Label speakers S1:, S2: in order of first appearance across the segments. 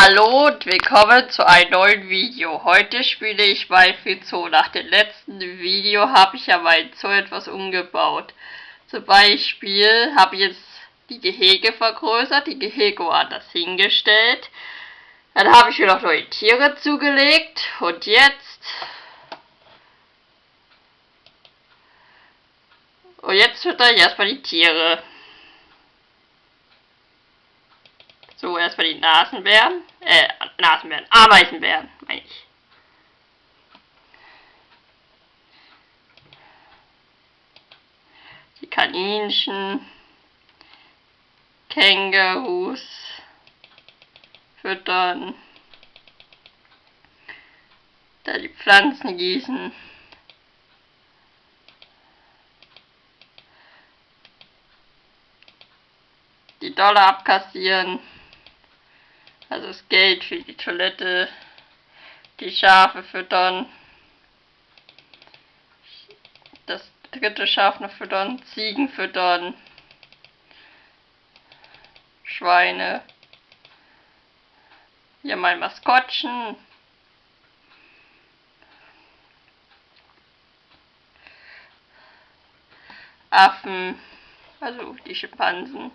S1: Hallo und willkommen zu einem neuen Video. Heute spiele ich Minecraft Zoo. Nach dem letzten Video habe ich ja mein Zoo etwas umgebaut. Zum Beispiel habe ich jetzt die Gehege vergrößert, die Gehege woanders hingestellt. Dann habe ich mir noch neue Tiere zugelegt und jetzt... Und jetzt fütter ich erstmal die Tiere. So, erstmal die Nasenbären. Äh, Nasenbären. Ameisenbären, meine ich. Die Kaninchen. Kängurus. Füttern. Da die Pflanzen gießen. Die Dollar abkassieren. Also das Geld für die Toilette, die Schafe füttern, das dritte Schaf noch füttern, Ziegen füttern, Schweine, hier mein Maskottchen, Affen, also die Schimpansen,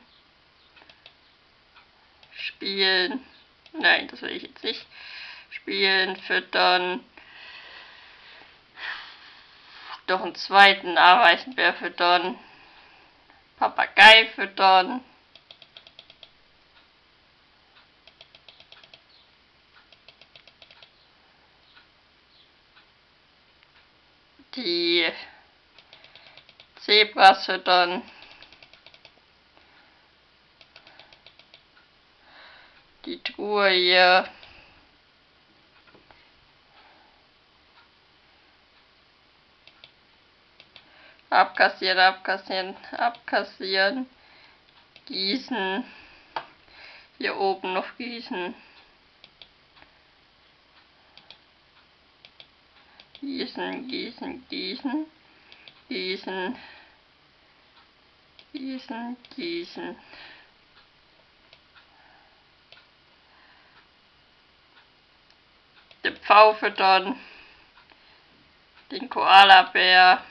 S1: spielen. Nein, das will ich jetzt nicht. Spielen, füttern. Doch einen zweiten Ameisenbär füttern. Papagei füttern. Die Zebras füttern. Truhe hier. Abkassieren, abkassieren, abkassieren. Gießen. Hier oben noch gießen. Gießen, gießen, gießen. Gießen. Gießen, gießen. Den Pfau füttern, den Koalabär,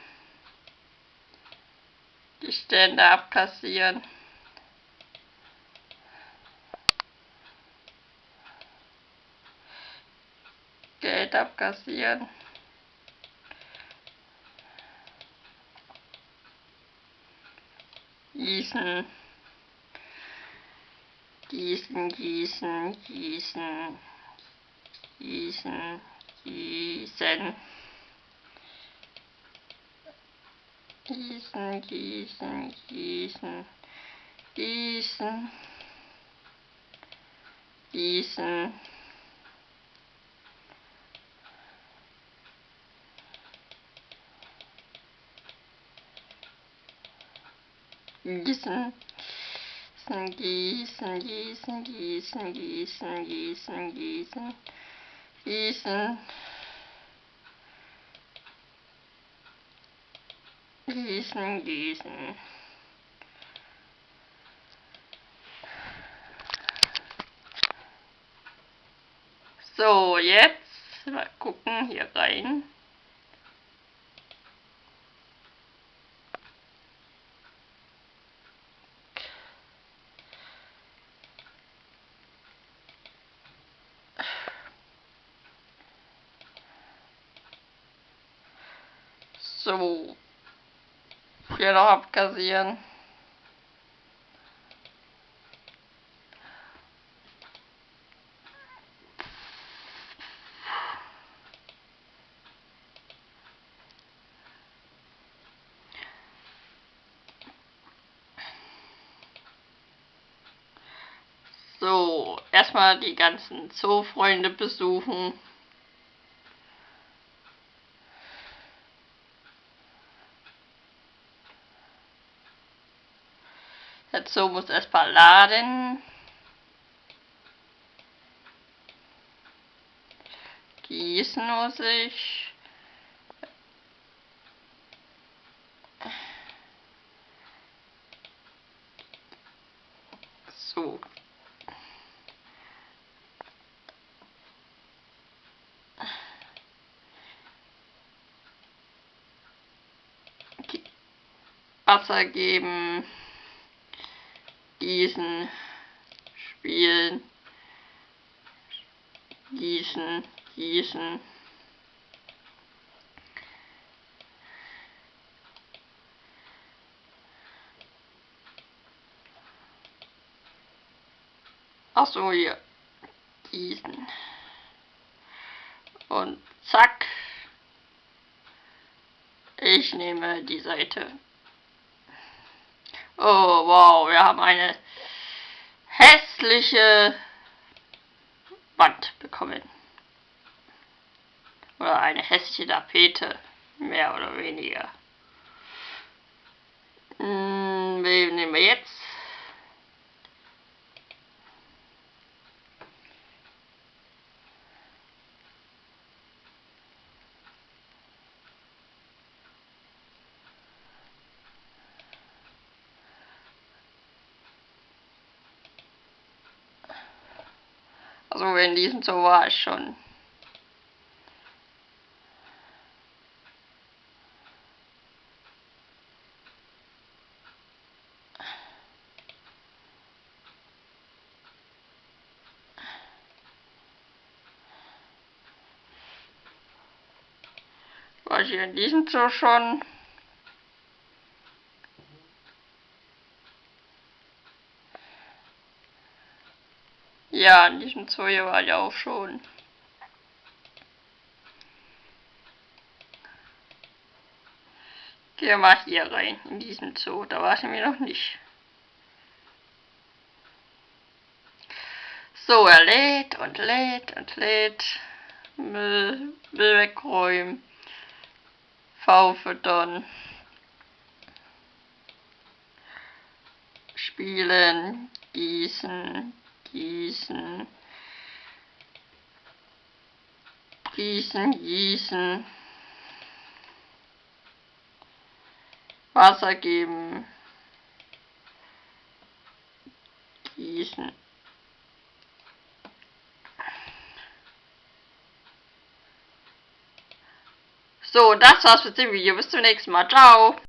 S1: die Stände abkassieren. Geld abkassieren. Gießen. Gießen, gießen, gießen gießen, gießen. Gießen, gießen, gießen, gießen, gießen. Gießen, gießen, gießen, gießen, gießen, gießen, gießen gießen, gießen, gießen. So, jetzt mal gucken hier rein. So. Hier noch abkassieren. So, erstmal die ganzen Zoofreunde besuchen. Dazu muss erstmal laden. Gießen muss ich. So. Wasser geben gießen, spielen, gießen, gießen. Ach so, hier. Gießen. Und zack. Ich nehme die Seite. Oh, wow, wir haben eine hässliche Wand bekommen. Oder eine hässliche Tapete, mehr oder weniger. Hm, wen nehmen wir jetzt? Also in diesem Zoo war ich schon. War ich in diesem Zoo schon? Ja, in diesem Zoo hier war ich auch schon. Wir mal hier rein, in diesem Zoo. Da war ich mir noch nicht. So, er lädt und lädt und lädt. Müll, Müll wegräumen. V füttern. Spielen, gießen, gießen, gießen, gießen, Wasser geben, gießen. So, das war's mit dem Video. Bis zum nächsten Mal. Ciao.